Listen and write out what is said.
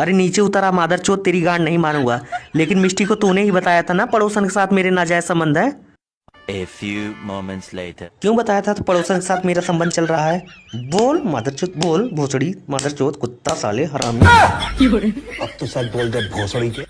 अरे नीचे उतरा मादर चोत तेरी गांड नहीं मानूँगा। लेकिन मिष्टी को तूने ही बताया था ना पड़ोसन के साथ मेरे नाजायज संबंध है? A few moments later. क्यों बताया था तो पड़ोसन के साथ मेरा संबंध चल रहा है? बोल मादर चोत बोल भोसड़ी। मादर चोत कुत्ता साले हरामी अब तो बोल दे भोसड़ी के।